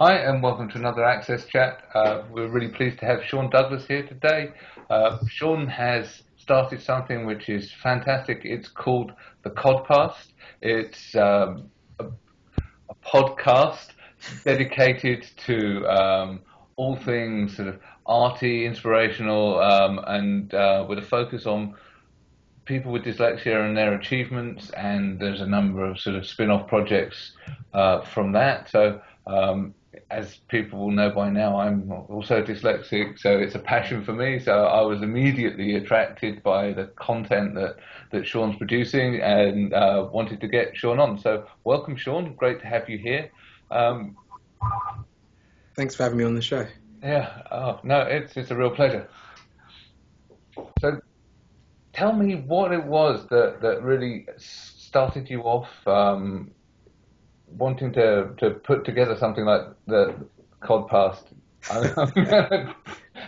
Hi, and welcome to another Access Chat. Uh, we're really pleased to have Sean Douglas here today. Uh, Sean has started something which is fantastic. It's called the Codpast. It's um, a, a, podcast dedicated to um, all things sort of arty, inspirational, um, and uh, with a focus on people with dyslexia and their achievements. And there's a number of sort of spin-off projects uh, from that. So um, as people will know by now, I'm also dyslexic, so it's a passion for me. So I was immediately attracted by the content that, that Sean's producing and uh, wanted to get Sean on. So welcome, Sean. Great to have you here. Um, Thanks for having me on the show. Yeah, oh, no, it's, it's a real pleasure. So tell me what it was that, that really started you off um, wanting to, to put together something like the Codpast.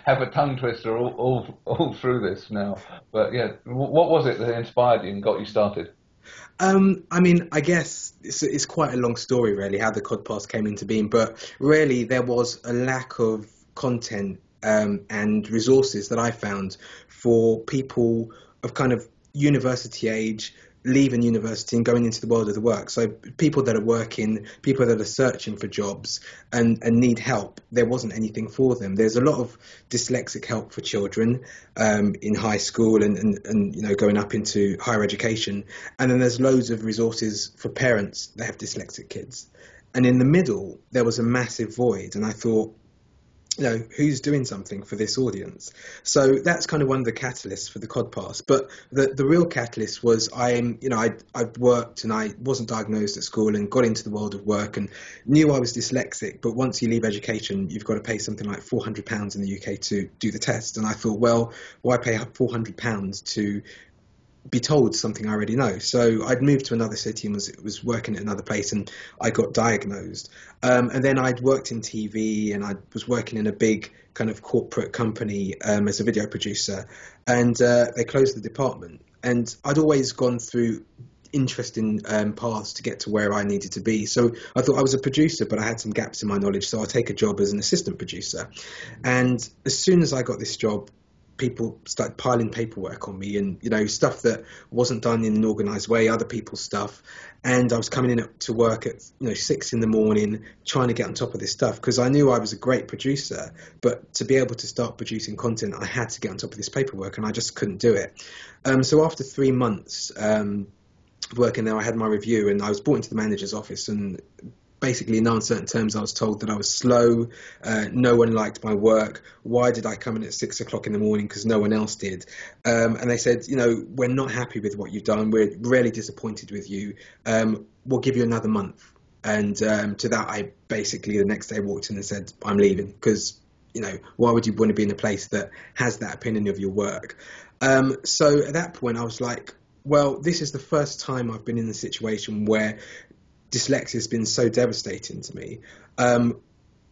have a tongue twister all, all, all through this now. But yeah, what was it that inspired you and got you started? Um, I mean, I guess it's, it's quite a long story, really, how the Codpast came into being. But really, there was a lack of content um, and resources that I found for people of kind of university age leaving university and going into the world of the work. So people that are working, people that are searching for jobs and, and need help, there wasn't anything for them. There's a lot of dyslexic help for children um, in high school and, and, and you know going up into higher education, and then there's loads of resources for parents that have dyslexic kids. And in the middle, there was a massive void, and I thought you know who's doing something for this audience. So that's kind of one of the catalysts for the codpast but the the real catalyst was i'm you know i i worked and i wasn't diagnosed at school and got into the world of work and knew i was dyslexic. But once you leave education you've got to pay something like 400 pounds in the uk to do the test. And i thought well why pay 400 pounds to be told something I already know. So I'd moved to another city and was was working at another place, and I got diagnosed. Um, and then I'd worked in TV, and I was working in a big kind of corporate company um, as a video producer, and uh, they closed the department. And I'd always gone through interesting um, paths to get to where I needed to be. So I thought I was a producer, but I had some gaps in my knowledge, so I'll take a job as an assistant producer. And as soon as I got this job, people started piling paperwork on me and you know stuff that wasn't done in an organized way other people's stuff. And i was coming in to work at you know six in the morning trying to get on top of this stuff because i knew i was a great producer. But to be able to start producing content i had to get on top of this paperwork and i just couldn't do it. Um, so after three months um, working there i had my review and i was brought into the manager's office and basically in uncertain terms, I was told that I was slow. Uh, no one liked my work. Why did I come in at six o'clock in the morning? Because no one else did. Um, and they said, you know, we're not happy with what you've done. We're really disappointed with you. Um, we'll give you another month. And um, to that, I basically the next day walked in and said, I'm leaving because, you know, why would you want to be in a place that has that opinion of your work? Um, so at that point, I was like, well, this is the first time I've been in a situation where dyslexia has been so devastating to me. Um,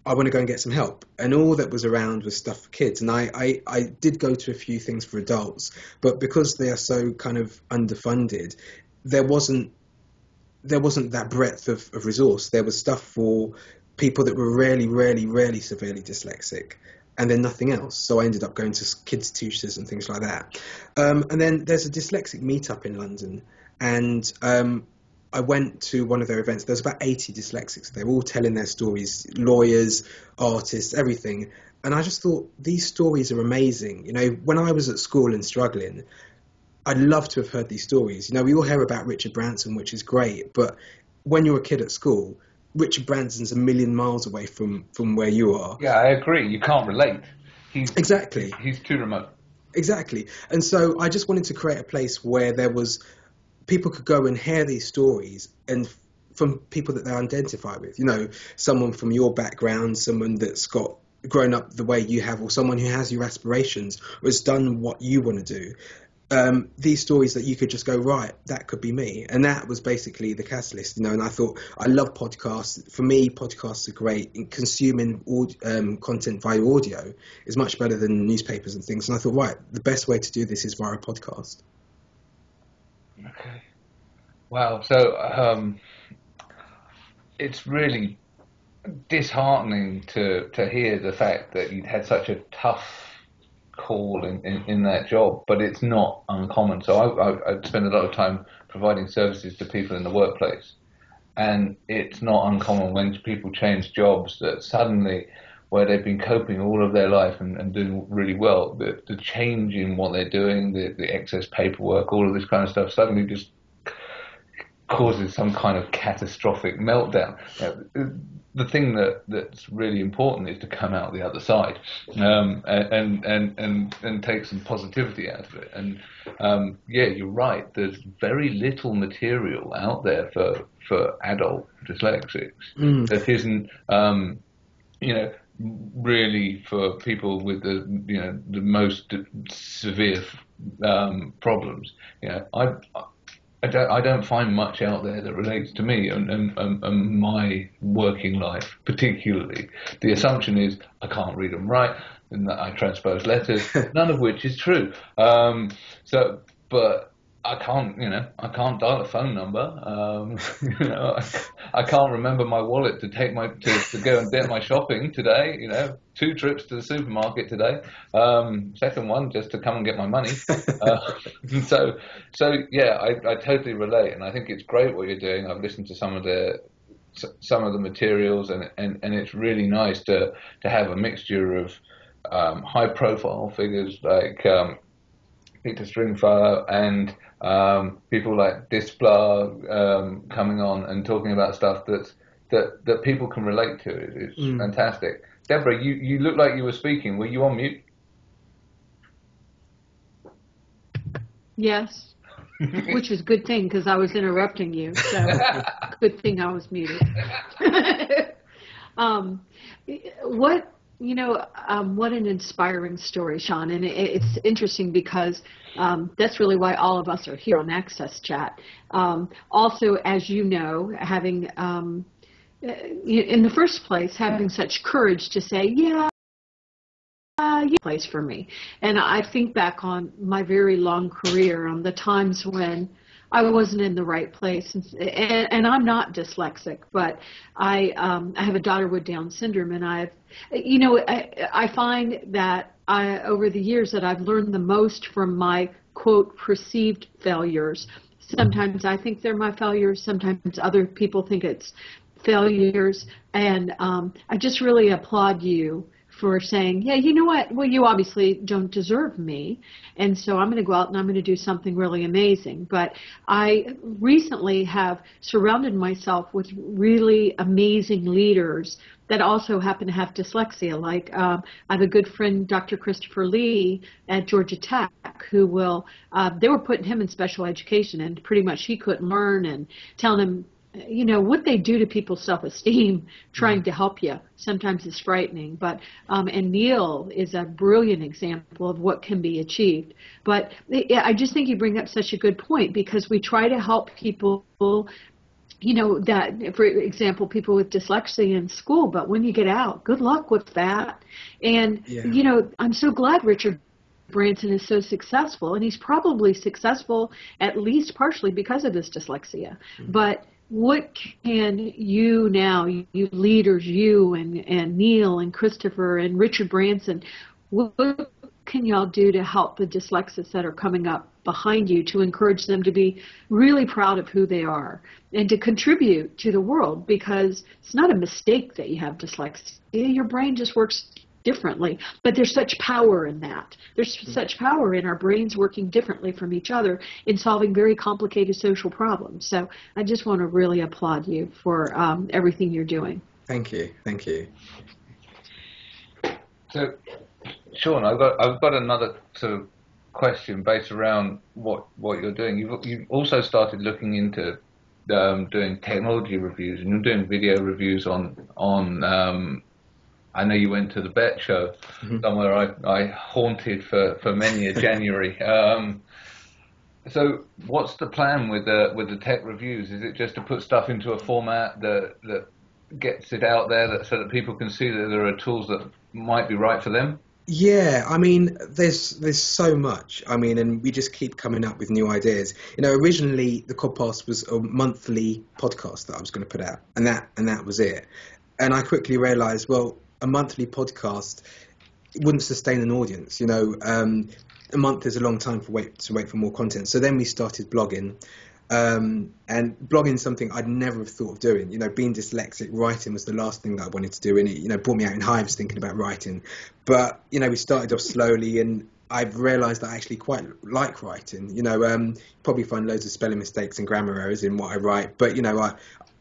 I want to go and get some help. And all that was around was stuff for kids. And I, I, I, did go to a few things for adults, but because they are so kind of underfunded, there wasn't there wasn't that breadth of, of resource. There was stuff for people that were really, really, really severely dyslexic, and then nothing else. So I ended up going to kids tutors and things like that. Um, and then there's a dyslexic meetup in London, and um, I went to one of their events. There's about 80 dyslexics. They were all telling their stories, lawyers, artists, everything. And I just thought these stories are amazing. You know, when I was at school and struggling, I'd love to have heard these stories. You know, we all hear about Richard Branson, which is great, but when you're a kid at school, Richard Branson's a million miles away from from where you are. Yeah, I agree. You can't relate. He's, exactly. He's too remote. Exactly. And so I just wanted to create a place where there was people could go and hear these stories and from people that they identify with. You know, someone from your background, someone that's got grown up the way you have, or someone who has your aspirations or has done what you want to do. Um, these stories that you could just go right, that could be me, and that was basically the catalyst, you know. And I thought I love podcasts. For me, podcasts are great. In consuming um, content via audio is much better than newspapers and things. And I thought, right, the best way to do this is via a podcast. Okay. Wow. So um, it's really disheartening to to hear the fact that you'd had such a tough call in, in, in that job, but it's not uncommon. So I, I, I spend a lot of time providing services to people in the workplace, and it's not uncommon when people change jobs that suddenly where they've been coping all of their life and, and doing really well, the, the change in what they're doing, the, the excess paperwork, all of this kind of stuff suddenly just causes some kind of catastrophic meltdown. the thing that, that's really important is to come out the other side um, and, and, and, and take some positivity out of it. And um, yeah, you're right. There's very little material out there for, for adult dyslexics mm. that isn't, um, you know, really for people with the you know the most severe um, problems. You know, I I don't, I don't find much out there that relates to me and, and, and, my working life, particularly. The assumption is I can't read and write, and that I transpose letters, none of which is true. Um, so, but I can't, you know, I can't dial a phone number. Um, you know, I, I, can't remember my wallet to take my to, to go and get my shopping today. You know, two trips to the supermarket today. Um, second one just to come and get my money. Uh, so, so yeah, I, I totally relate, and I think it's great what you're doing. I've listened to some of the some of the materials, and and, and it's really nice to to have a mixture of um, high profile figures like um, Peter Stringfellow and um, people like Displar um, coming on and talking about stuff that's that that people can relate to. It's mm. fantastic. Deborah, you, you look like you were speaking. Were you on mute? Yes, which is a good thing because I was interrupting you. So good thing I was muted. um, what you know, um, what an inspiring story, Sean. And it, it's interesting because um, that's really why all of us are here on Access Chat. Um, also, as you know, having um, uh, in the first place, having such courage to say, yeah, uh, place for me. And I think back on my very long career, on the times when I wasn't in the right place. And, and, and I'm not dyslexic, but I um, I have a daughter with Down syndrome, and I've you know I, I find that I over the years that I've learned the most from my quote perceived failures. Sometimes I think they're my failures. Sometimes other people think it's failures, and um, I just really applaud you for saying, yeah, you know what? Well, you obviously don't deserve me. And so I'm going to go out and I'm going to do something really amazing. But I recently have surrounded myself with really amazing leaders that also happen to have dyslexia. Like um, I have a good friend, Dr. Christopher Lee at Georgia Tech, who will, uh, they were putting him in special education and pretty much he couldn't learn and telling him you know what they do to people's self-esteem trying to help you sometimes is frightening but um, and neil is a brilliant example of what can be achieved but i just think you bring up such a good point because we try to help people you know that for example people with dyslexia in school but when you get out good luck with that and yeah. you know i'm so glad richard Branson is so successful, and he's probably successful at least partially because of his dyslexia. Mm-hmm. But what can you now, you leaders, you and, and Neil and Christopher and Richard Branson, what can y'all do to help the dyslexics that are coming up behind you to encourage them to be really proud of who they are and to contribute to the world because it's not a mistake that you have dyslexia. Your brain just works differently. But there's such power in that. There's mm-hmm. such power in our brains working differently from each other in solving very complicated social problems. So I just want to really applaud you for um, everything you're doing. Thank you. Thank you. So, Sean, I've got I've got another sort of question based around what what you're doing. You've you've also started looking into um, doing technology reviews, and you're doing video reviews on on um, I know you went to the Bett Show, mm-hmm. somewhere I, I haunted for, for many a January. Um, so, what's the plan with the with the tech reviews? Is it just to put stuff into a format that that gets it out there, that so that people can see that there are tools that might be right for them? Yeah, I mean, there's there's so much. I mean, and we just keep coming up with new ideas. You know, originally the Codpast was a monthly podcast that I was going to put out, and that and that was it and I quickly realised, well, a monthly podcast wouldn't sustain an audience. You know, um, a month is a long time for wait to wait for more content. So then we started blogging. Um, and blogging something I'd never have thought of doing. You know, being dyslexic, writing was the last thing that I wanted to do, and it, you know, brought me out in hives thinking about writing. But you know, we started off slowly, and I've realised that I actually quite like writing. You know, um, probably find loads of spelling mistakes and grammar errors in what I write, but you know, I,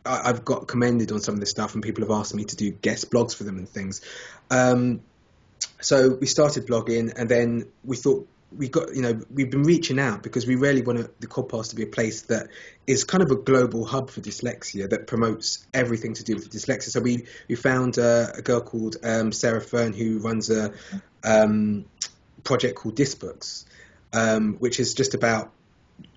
I have got commended on some of this stuff, and people have asked me to do guest blogs for them and things. Um, so we started blogging, and then we thought we got you know we've been reaching out because we really want the Codpast to be a place that is kind of a global hub for dyslexia that promotes everything to do with dyslexia. So we we found uh, a girl called um, Sarah Fern who runs a um, project called Dysbooks, um, which is just about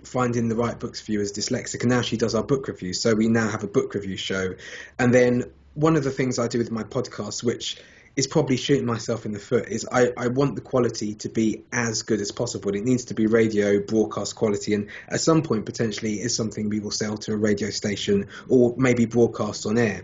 finding the right books for you as dyslexic. And now she does our book reviews. So we now have a book review show. And then one of the things I do with my podcast, which is probably shooting myself in the foot is I, I want the quality to be as good as possible. It needs to be radio broadcast quality, and at some point potentially is something we will sell to a radio station or maybe broadcast on air.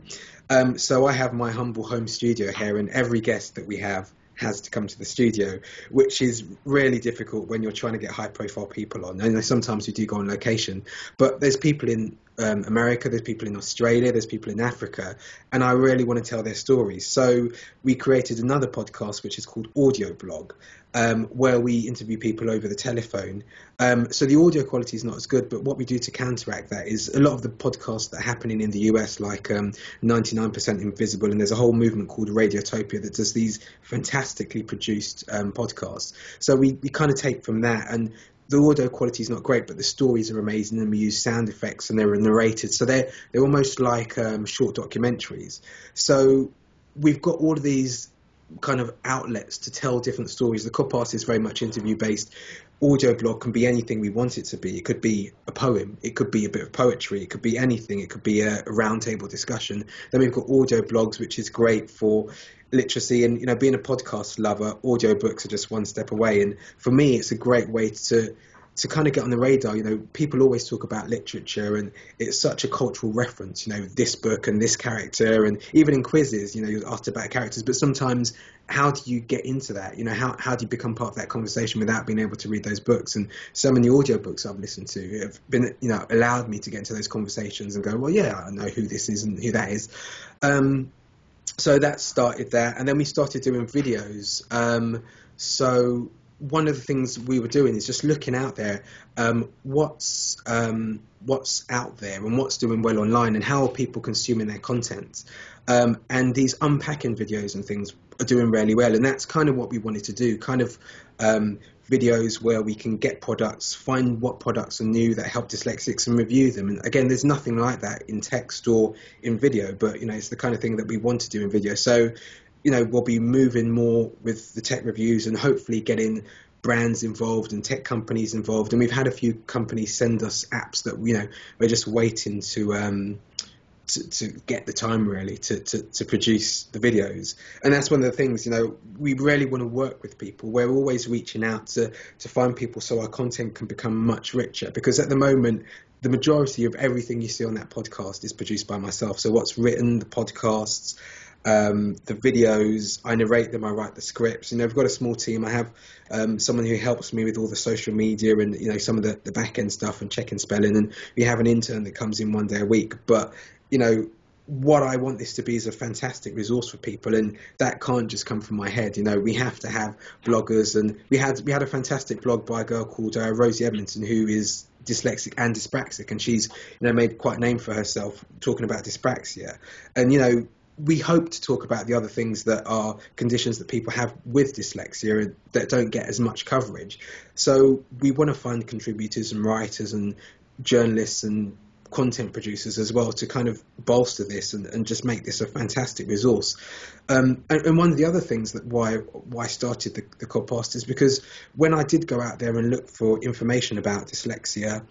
Um, so I have my humble home studio here, and every guest that we have has to come to the studio, which is really difficult when you're trying to get high profile people on. And sometimes you do go on location, but there's people in um, America, there's people in Australia, there's people in Africa, and I really want to tell their stories. So we created another podcast which is called Audio Blog, um, where we interview people over the telephone. Um, so the audio quality is not as good, but what we do to counteract that is a lot of the podcasts that are happening in the US, like 99% um, Invisible, and there's a whole movement called Radiotopia that does these fantastically produced um, podcasts. So we, we kind of take from that and the audio quality is not great, but the stories are amazing, and we use sound effects, and they're narrated, so they're they're almost like um, short documentaries. So we've got all of these kind of outlets to tell different stories. The Codpast is very much interview based. Audio blog can be anything we want it to be. It could be a poem, it could be a bit of poetry, it could be anything, it could be a, a roundtable discussion. Then we've got audio blogs, which is great for literacy and you know being a podcast lover audiobooks are just one step away and for me it's a great way to to kind of get on the radar, you know, people always talk about literature and it's such a cultural reference, you know, this book and this character, and even in quizzes, you know, you're asked about characters, but sometimes how do you get into that? You know, how, how do you become part of that conversation without being able to read those books? And so many audiobooks I've listened to have been, you know, allowed me to get into those conversations and go, well, yeah, I know who this is and who that is. Um, so that started there, and then we started doing videos. Um, so one of the things we were doing is just looking out there, um, what's um, what's out there and what's doing well online, and how are people consuming their content. Um, and these unpacking videos and things are doing really well, and that's kind of what we wanted to do. Kind of um, videos where we can get products, find what products are new that help dyslexics, and review them. And again, there's nothing like that in text or in video, but you know, it's the kind of thing that we want to do in video. So you know, we'll be moving more with the tech reviews and hopefully getting brands involved and tech companies involved. And we've had a few companies send us apps that you know we're just waiting to um, to, to, get the time really to, to, to produce the videos. And that's one of the things you know we really want to work with people. We're always reaching out to to find people so our content can become much richer. Because at the moment the majority of everything you see on that podcast is produced by myself. So what's written, the podcasts, um, the videos, I narrate them, I write the scripts. You know, I've got a small team. I have um, someone who helps me with all the social media and you know some of the, the back end stuff and checking spelling. And we have an intern that comes in one day a week. But you know, what I want this to be is a fantastic resource for people, and that can't just come from my head. You know, we have to have bloggers, and we had we had a fantastic blog by a girl called uh, Rosie Edmondson, who is dyslexic and dyspraxic, and she's you know made quite a name for herself talking about dyspraxia. And you know, we hope to talk about the other things that are conditions that people have with dyslexia that don't get as much coverage. So we want to find contributors and writers and journalists and content producers as well to kind of bolster this and, and just make this a fantastic resource. Um, and, and, one of the other things that why why I started the, the Codpast is because when I did go out there and look for information about dyslexia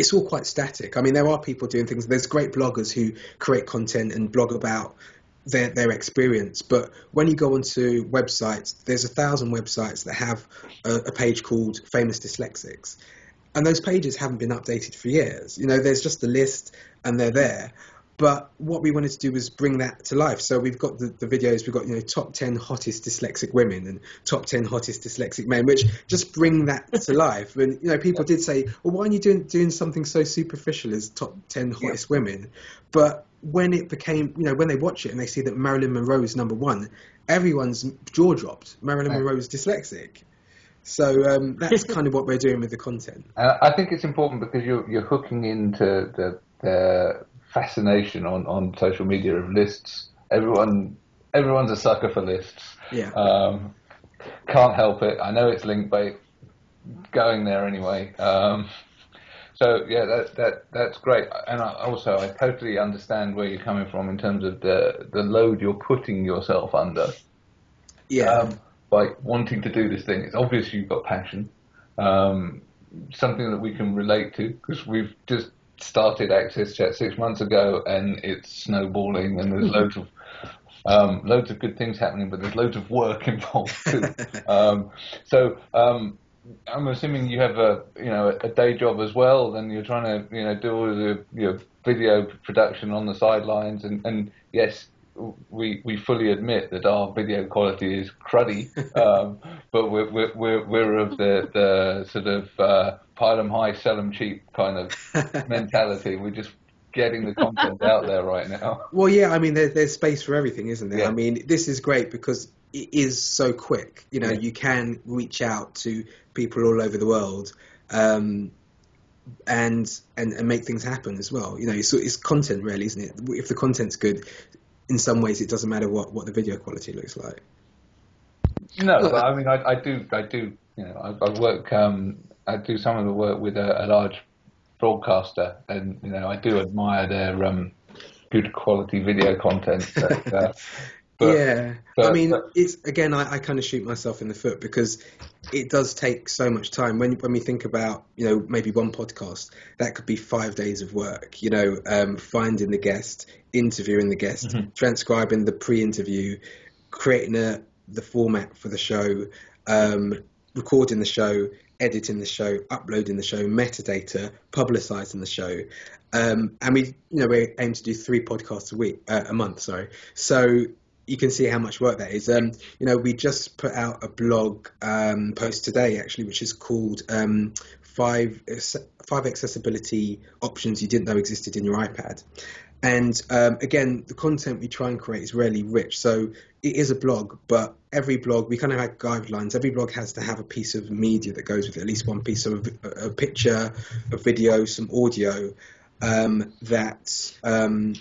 it's all quite static. I mean, there are people doing things. There's great bloggers who create content and blog about their their experience. But when you go onto websites, there's a thousand websites that have a, a page called Famous Dyslexics, and those pages haven't been updated for years. You know, there's just a list and they're there. But what we wanted to do was bring that to life. So we've got the, the videos, we've got you know top ten hottest dyslexic women and top ten hottest dyslexic men, which just bring that to life. And you know, people did say, well, why are you doing doing something so superficial as top ten hottest yeah. women? But when it became, you know, when they watch it and they see that Marilyn Monroe is number one, everyone's jaw dropped. Marilyn Monroe is dyslexic. So um, that's kind of what we're doing with the content. Uh, I think it's important because you're you're hooking into the the fascination on, on social media of lists. Everyone everyone's a sucker for lists. Yeah. Um, can't help it. I know it's link bait. Going there anyway. Um, so yeah, that that that's great. And I, also, I totally understand where you're coming from in terms of the the load you're putting yourself under. Yeah. Um, by wanting to do this thing, it's obvious you've got passion. Um, something that we can relate to because we've just started Access Chat six months ago, and it's snowballing, and there's loads of um, loads of good things happening, but there's loads of work involved too. um, so um, I'm assuming you have a you know a day job as well. Then you're trying to you know do all the you know, video production on the sidelines, and, and yes, we we fully admit that our video quality is cruddy, um, but we're we're we're of the the sort of uh, pile them high, sell them cheap kind of mentality. We're just getting the content out there right now. Well, yeah, I mean, there, there's space for everything, isn't there? Yeah. I mean, this is great because it is so quick. You know, yeah. you can reach out to people all over the world. Um, and, and and make things happen as well. You know, it's, it's content really, isn't it? If the content's good, in some ways, it doesn't matter what, what the video quality looks like. No, but I mean, I, I do, I do, you know, I, I work, um, I do some of the work with a, a, large broadcaster, and you know, I do admire their um, good quality video content. But, uh, but, yeah, but, I mean, it's again, I, I kind of shoot myself in the foot because it does take so much time. When when we think about, you know, maybe one podcast, that could be five days of work. You know, um, finding the guest, interviewing the guest, mm-hmm. transcribing the pre-interview, creating a, the format for the show, um, recording the show, editing the show, uploading the show, metadata, publicizing the show. Um, and we, you know, we aim to do three podcasts a week, uh, a month, sorry. So you can see how much work that is. Um, you know, we just put out a blog um, post today, actually, which is called um, five five accessibility options you didn't know existed in your iPad. And um, again, the content we try and create is really rich. So it is a blog, but every blog we kind of have guidelines. Every blog has to have a piece of media that goes with it, at least one piece of a, a picture, a video, some audio um, that um,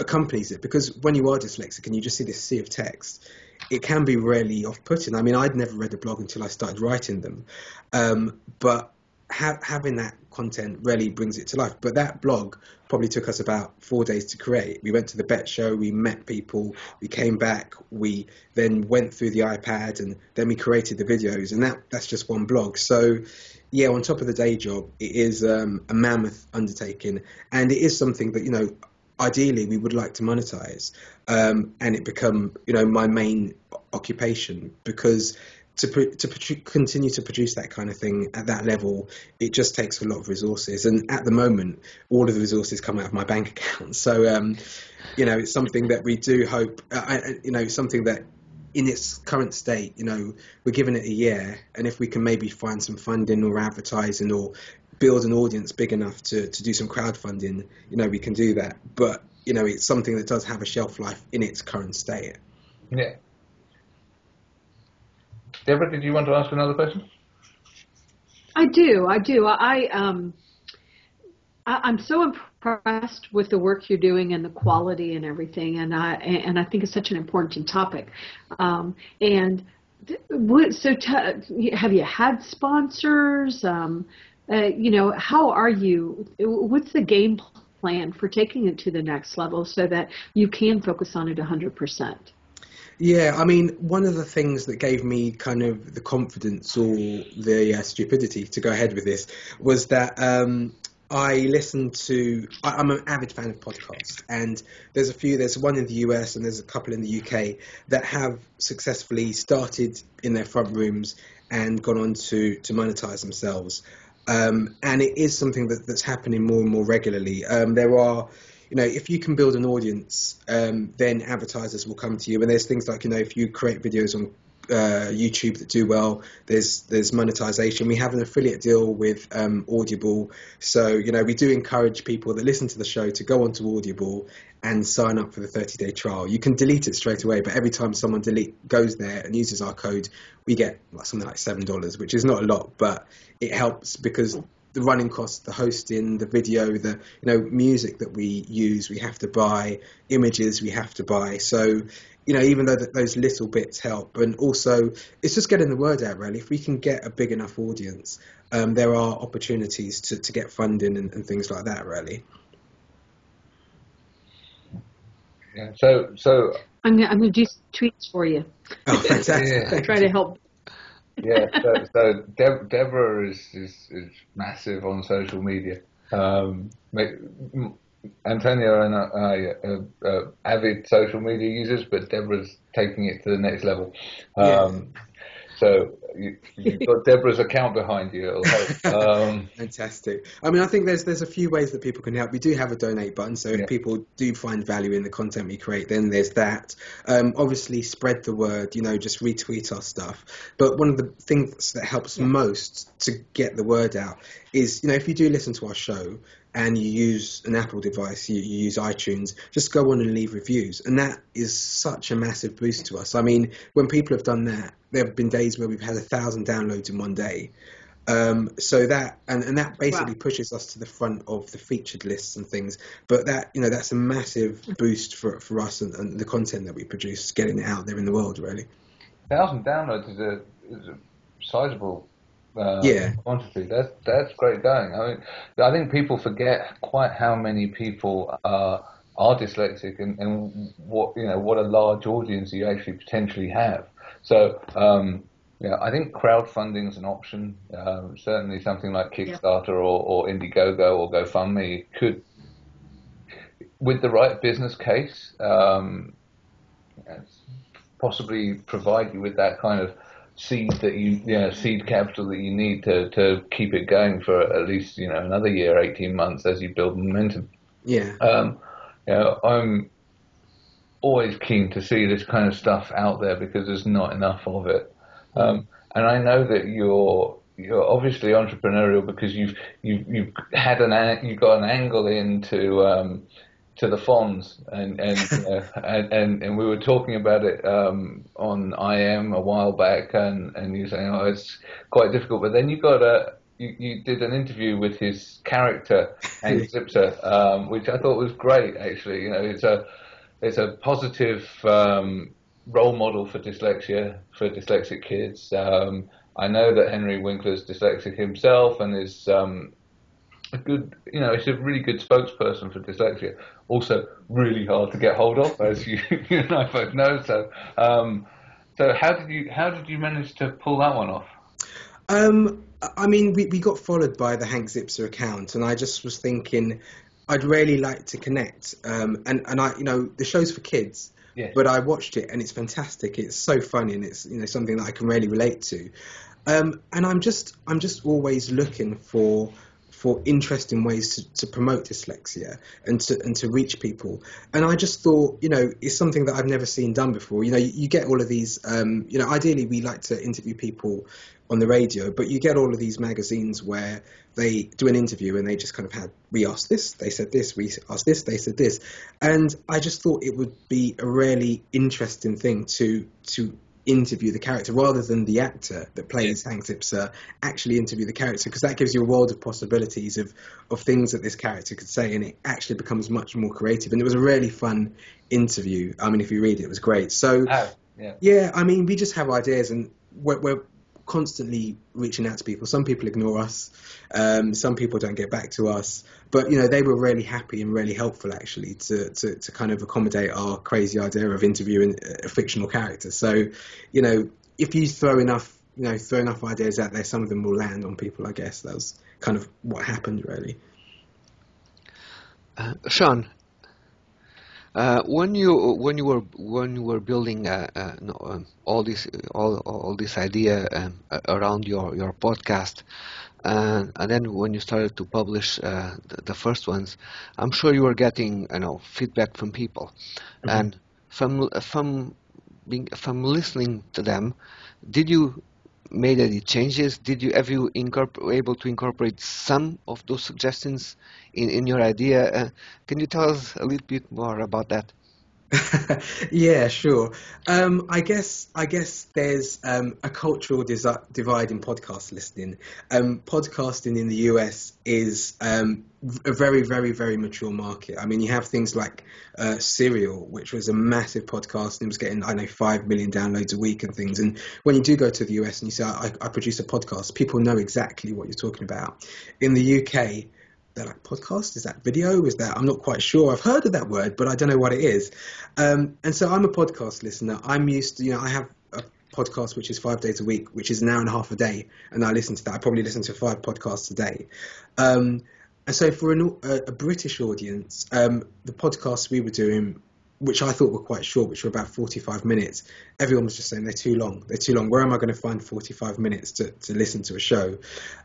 accompanies it. Because when you are dyslexic and you just see this sea of text, it can be really off-putting. I mean, I'd never read a blog until I started writing them, um, but ha- having that content really brings it to life. But that blog probably took us about four days to create. We went to the bett Show, we met people, we came back, we then went through the iPad, and then we created the videos, and that that's just one blog. So. Yeah, on top of the day job, it is um, a mammoth undertaking, and it is something that you know ideally we would like to monetize um, and it become you know my main occupation because to to continue to produce that kind of thing at that level, it just takes a lot of resources. And at the moment, all of the resources come out of my bank account. So, um, you know, it's something that we do hope. Uh, you know, something that in its current state, you know, we're giving it a year, and if we can maybe find some funding or advertising or build an audience big enough to, to do some crowdfunding, you know, we can do that. But you know, it's something that does have a shelf life in its current state. Yeah. Deborah, did you want to ask another question? I do. I do. I um, I, am so impressed with the work you're doing and the quality and everything, and I and I think it's such an important topic. Um, and what, so, have you had sponsors? Um, uh, you know, how are you? What's the game plan for taking it to the next level so that you can focus on it 100 percent? Yeah, I mean, one of the things that gave me kind of the confidence or the uh, stupidity to go ahead with this was that um, I listened to. I, am an avid fan of podcasts, and there's a few. There's one in the US and there's a couple in the UK that have successfully started in their front rooms and gone on to to monetize themselves. Um, and it is something that, that's happening more and more regularly. Um, there are you know, if you can build an audience, um, then advertisers will come to you. And there's things like, you know, if you create videos on uh, YouTube that do well. There's there's monetization. We have an affiliate deal with um, Audible, so you know we do encourage people that listen to the show to go onto Audible and sign up for the 30 day trial. You can delete it straight away, but every time someone delete goes there and uses our code, we get something like seven dollars, which is not a lot, but it helps because the running costs, the hosting, the video, the you know music that we use, we have to buy, images we have to buy. So you know, even though that those little bits help, and also it's just getting the word out. Really, if we can get a big enough audience, um, there are opportunities to, to get funding and, and things like that. Really. Yeah. So so I'm gonna, I'm gonna do tweets for you. Oh, fantastic! Yeah. Try to help. Yeah, so, so Deb, Deborah is, is, is massive on social media. Um, Antonio and I are uh, avid social media users, but Deborah's taking it to the next level. Um, yeah. So you, have got Deborah's account behind you. Um, Fantastic. I mean, I think there's there's a few ways that people can help. We do have a donate button, so if yeah. people do find value in the content we create, then there's that. Um, obviously, spread the word. You know, just retweet our stuff. But one of the things that helps yeah. most to get the word out is, you know, if you do listen to our show, and you use an Apple device, you, you, use iTunes, just go on and leave reviews. And that is such a massive boost to us. I mean, when people have done that, there have been days where we've had a thousand downloads in one day. Um, so that and, and that basically wow. pushes us to the front of the featured lists and things. But that you know that's a massive boost for for us and, and the content that we produce, getting it out there in the world. Really, thousand downloads is a, is a sizable uh, yeah. quantity. That's that's great going. I mean, I think people forget quite how many people are are dyslexic and, and what you know what a large audience you actually potentially have. So um, yeah, I think crowdfunding is an option. Um, certainly, something like Kickstarter yeah. or, or Indiegogo or GoFundMe could, with the right business case, um, possibly provide you with that kind of seed that you, you know, seed capital that you need to, to keep it going for at least, you know, another year, 18 months as you build momentum. Yeah. Um, you know, I'm always keen to see this kind of stuff out there because there's not enough of it. Um, and I know that you're you're obviously entrepreneurial because you've you've you've had an you got an angle into um, to the Fonz, and and, uh, and, and and we were talking about it um, on IM a while back, and and you saying, oh, it's quite difficult, but then you got a you, you did an interview with his character Hank Zipzer, um, which I thought was great. Actually, you know, it's a it's a positive um, role model for dyslexia for dyslexic kids. Um, I know that Henry Winkler's dyslexic himself and is um, a good, you know, it's a really good spokesperson for dyslexia. Also, really hard to get hold of, as you, you and I both know. So, um, so how did you how did you manage to pull that one off? Um, I mean, we, we got followed by the Hank Zipzer account, and I just was thinking, I'd really like to connect. Um, and and I, you know, the show's for kids, yes. but I watched it and it's fantastic. It's so funny and it's you know something that I can really relate to. Um, and I'm just I'm just always looking for for interesting ways to, to promote dyslexia and to and to reach people. And I just thought, you know, it's something that I've never seen done before. You know, you, you get all of these, um, you know, ideally we like to interview people on the radio, but you get all of these magazines where they do an interview and they just kind of had, we asked this, they said this, we asked this, they said this. And I just thought it would be a really interesting thing to to interview the character rather than the actor that plays Hank Zipzer actually interview the character because that gives you a world of possibilities of of things that this character could say and it actually becomes much more creative. And it was a really fun interview. I mean if you read it it was great. So oh, yeah. yeah I mean we just have ideas and we're, we're constantly reaching out to people. Some people ignore us. Um, some people don't get back to us. But you know, they were really happy and really helpful actually to to, to kind of accommodate our crazy idea of interviewing a fictional character. So, you know, if you throw enough you know throw enough ideas out there, some of them will land on people. I guess that was kind of what happened really. Uh, Sean, uh, when you when you were when you were building uh, uh, no, um, all this all all this idea um, around your your podcast, and, and then when you started to publish uh, the, the, first ones, I'm sure you were getting you know feedback from people, mm-hmm. and from from being from listening to them, did you made any changes? Did you have you able to incorporate some of those suggestions in, in your idea? Uh, can you tell us a little bit more about that? yeah, sure. Um, I guess I guess there's um, a cultural desi- divide in podcast listening. Um, podcasting in the US is um, a very, very, very mature market. I mean, you have things like uh, Serial, which was a massive podcast and it was getting, I know, five million downloads a week and things. And when you do go to the US and you say, I, I produce a podcast, people know exactly what you're talking about. In the UK, they're like podcast? Is that video? Is that i'm not quite sure. I've heard of that word but i don't know what it is. Um, and so i'm a podcast listener. I'm used to you know i have a podcast which is five days a week which is an hour and a half a day and i listen to that. I probably listen to five podcasts a day. Um, and so for an, a, a, british audience um, the podcasts we were doing which I thought were quite short, which were about 45 minutes, everyone was just saying they're too long. They're too long. Where am I going to find 45 minutes to, to listen to a show?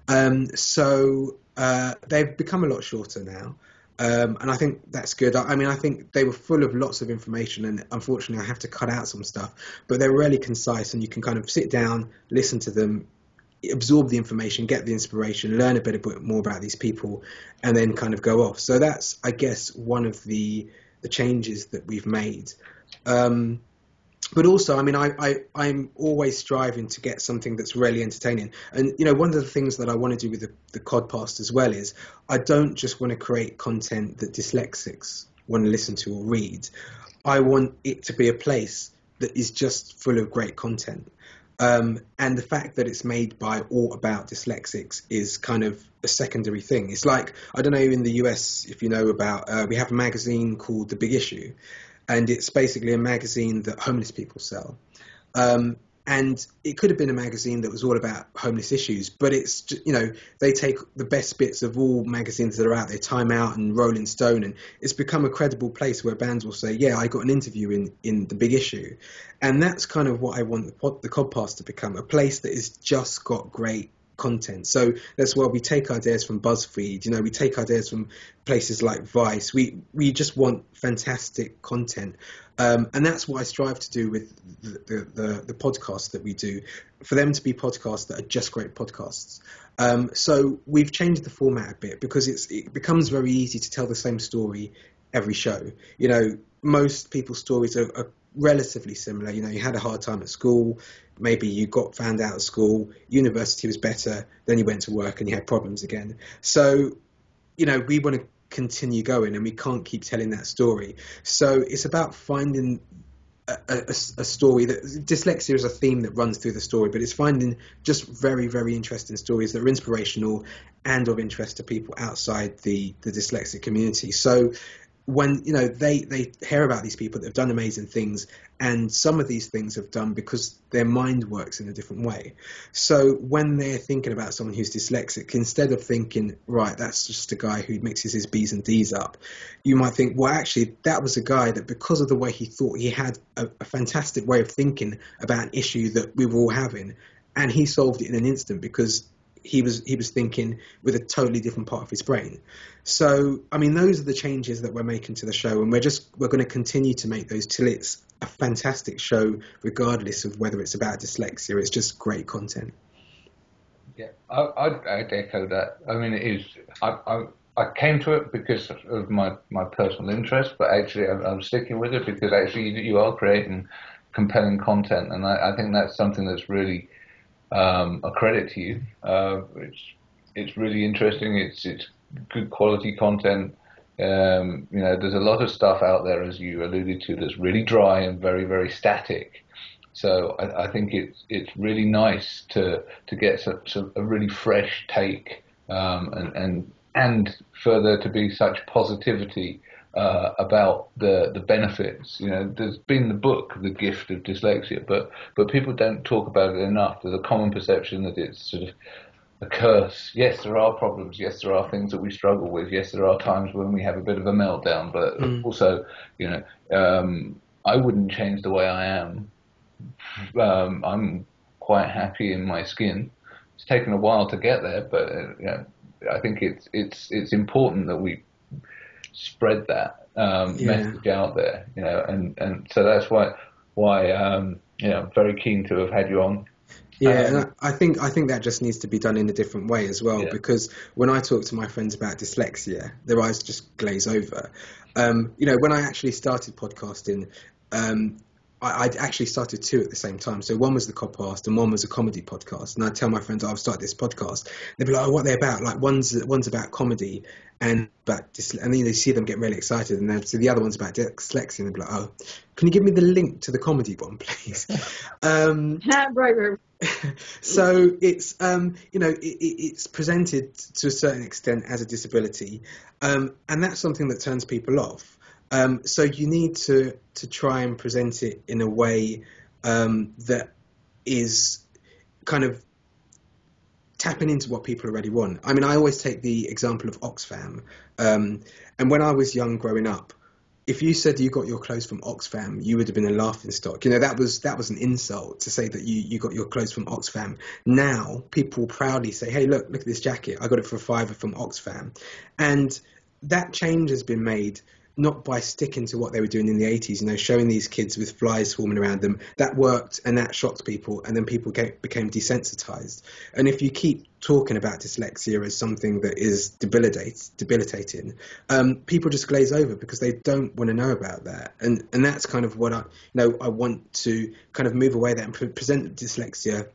Um, so uh, they've become a lot shorter now. Um, and I think that's good. I, I, mean, I think they were full of lots of information, and unfortunately, I have to cut out some stuff. But they're really concise, and you can kind of sit down, listen to them, absorb the information, get the inspiration, learn a bit, a bit more about these people, and then kind of go off. So that's, I guess, one of the the changes that we've made. Um, but also, I mean, I, I, I'm always striving to get something that's really entertaining. And, you know, one of the things that I want to do with the, the Codpast as well is I don't just want to create content that dyslexics want to listen to or read. I want it to be a place that is just full of great content. Um, and the fact that it's made by or about dyslexics is kind of a secondary thing. It's like I don't know in the US if you know about uh, we have a magazine called The Big Issue, and it's basically a magazine that homeless people sell. Um, and it could have been a magazine that was all about homeless issues, but it's you know they take the best bits of all magazines that are out there, Time Out and Rolling Stone, and it's become a credible place where bands will say, "Yeah, I got an interview in in the Big Issue," and that's kind of what I want the the Codpast to become a place that is just got great content. So that's why we take ideas from BuzzFeed. You know, we take ideas from places like Vice. We we just want fantastic content, um, and that's what I strive to do with the, the, the, podcasts that we do, for them to be podcasts that are just great podcasts. Um, so we've changed the format a bit because it's it becomes very easy to tell the same story every show. You know, most people's stories are, are relatively similar. You know, you had a hard time at school, maybe you got found out of school, university was better, then you went to work and you had problems again. So, you know, we want to continue going and we can't keep telling that story. So it's about finding a, a, a, story that dyslexia is a theme that runs through the story, but it's finding just very, very interesting stories that are inspirational and of interest to people outside the, the dyslexic community. So when you know they they hear about these people that have done amazing things and some of these things have done because their mind works in a different way. So when they're thinking about someone who's dyslexic instead of thinking right that's just a guy who mixes his b's and d's up you might think well actually that was a guy that because of the way he thought he had a, a fantastic way of thinking about an issue that we were all having and he solved it in an instant because he was he was thinking with a totally different part of his brain. So I mean, those are the changes that we're making to the show, and we're just we're going to continue to make those till it's a fantastic show, regardless of whether it's about dyslexia. It's just great content. Yeah, I, I'd, I'd echo that. I mean, it is. I, I, I came to it because of my, my personal interest, but actually I'm, I'm sticking with it because actually you, you are creating compelling content, and I, I think that's something that's really um, a credit to you. Uh, it's it's really interesting. It's it's good quality content. Um, you know, there's a lot of stuff out there, as you alluded to, that's really dry and very very static. So I, I think it's it's really nice to to get some, some, a really fresh take um, and and and further to be such positivity uh, about the the benefits. You know, there's been the book, The Gift of Dyslexia, but but people don't talk about it enough. There's a common perception that it's sort of a curse. Yes, there are problems. Yes, there are things that we struggle with. Yes, there are times when we have a bit of a meltdown. But mm. also, you know, um, I wouldn't change the way I am. Um, I'm quite happy in my skin. it's taken a while to get there, but uh, you know, I think it's it's it's important that we spread that um, Yeah. message out there, you know, and, and so that's why why um, you know very keen to have had you on. Yeah, Um, and I I think I think that just needs to be done in a different way as well. Yeah. Because when I talk to my friends about dyslexia, their eyes just glaze over. Um, you know, when I actually started podcasting, um, I, I'd actually started two at the same time. So one was the Codpast and one was a comedy podcast. And I'd tell my friends, oh, I've started this podcast. They'd be like, oh, what are they about? Like one's one's about comedy and about dysle- and then they see them get really excited, and then so the other one's about dyslexia, and they'd be like, oh, can you give me the link to the comedy one, please? um, right, right. so it's um, you know it- it's presented to a certain extent as a disability, um, and that's something that turns people off. Um, so you need to to try and present it in a way um, that is kind of tapping into what people already want. I mean, I always take the example of Oxfam, um, and when I was young growing up, if you said you got your clothes from Oxfam, you would have been a laughing stock. You know that was that was an insult to say that you, you got your clothes from Oxfam. Now people proudly say, "Hey, look, look at this jacket. I got it for a fiver from Oxfam," and that change has been made not by sticking to what they were doing in the 80s, you know, showing these kids with flies swarming around them. That worked and that shocked people, and then people became desensitized. And if you keep talking about dyslexia as something that is debilitating, um, people just glaze over because they don't want to know about that. And and that's kind of what I, you know, I want to kind of move away that and pre- present dyslexia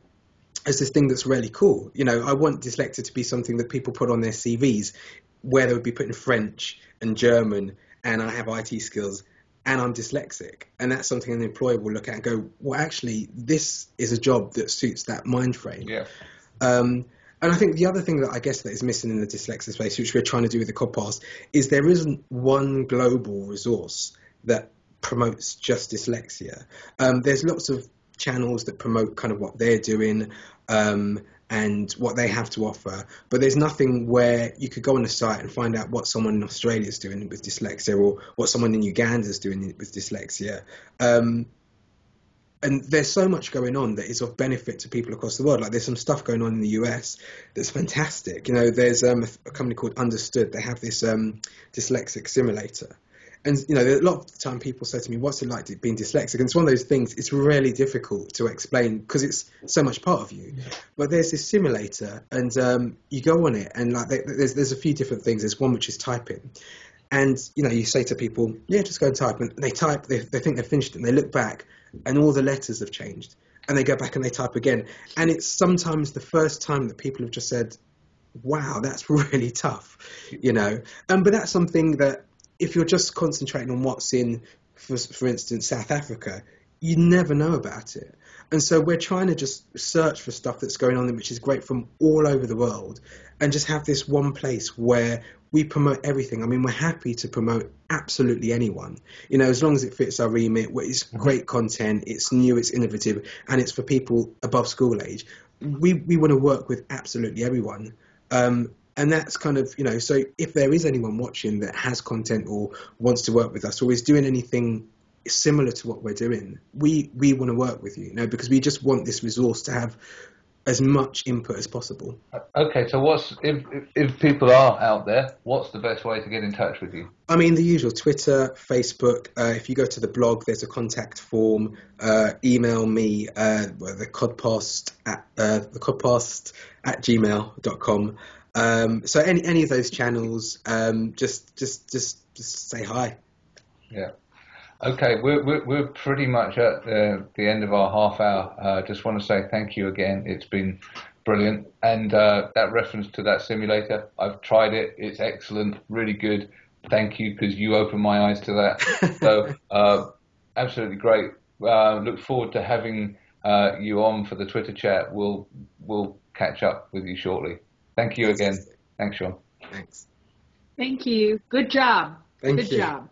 as this thing that's really cool. You know, I want dyslexia to be something that people put on their CVs, where they would be putting French and German, and I have IT skills, and I'm dyslexic, and that's something an employer will look at and go, well, actually, this is a job that suits that mind frame. Yeah. Um, and I think the other thing that I guess that is missing in the dyslexia space, which we're trying to do with the Codpast, is there isn't one global resource that promotes just dyslexia. Um, there's lots of channels that promote kind of what they're doing um, and what they have to offer, but there's nothing where you could go on the site and find out what someone in Australia is doing with dyslexia or what someone in Uganda is doing with dyslexia. Um, and there's so much going on that is of benefit to people across the world. Like there's some stuff going on in the US that's fantastic. You know, there's um, a company called Understood. They have this um, dyslexic simulator. And you know, a lot of the time people say to me, "What's it like being dyslexic?" And it's one of those things. It's really difficult to explain because it's so much part of you. But there's this simulator, and um, you go on it, and like there- there's there's a few different things. There's one which is typing, and you know, you say to people, "Yeah, just go and type," and they type. They, they think they've finished it, and they look back, and all the letters have changed, and they go back and they type again. And it's sometimes the first time that people have just said, "Wow, that's really tough," you know. Um, but that's something that if you're just concentrating on what's in, for, for instance, South Africa, you never know about it. And so we're trying to just search for stuff that's going on, which is great from all over the world, and just have this one place where we promote everything. I mean, we're happy to promote absolutely anyone, you know, as long as it fits our remit. where It's great content, it's new, it's innovative, and it's for people above school age. We we want to work with absolutely everyone. Um, and that's kind of you know so if there is anyone watching that has content or wants to work with us or is doing anything similar to what we're doing we we want to work with you you know because we just want this resource to have as much input as possible Okay, so what's if, if people are out there, what's the best way to get in touch with you? I mean, the usual Twitter, Facebook. Uh, if you go to the blog, there's a contact form. Uh, email me, uh, the codpast at uh, the codpast at gmail.com. Um, so any any of those channels, um, just just just just say hi. Yeah. Okay, we're we're, we're pretty much at the, the end of our half hour. Uh, just want to say thank you again. It's been brilliant, and uh, that reference to that simulator, I've tried it. It's excellent, really good. Thank you because you opened my eyes to that. so uh, absolutely great. Uh, look forward to having uh, you on for the Twitter chat. We'll we'll catch up with you shortly. Thank you again. Thanks, Sean. Thanks. Thank you. Good job. Thank Good you. job.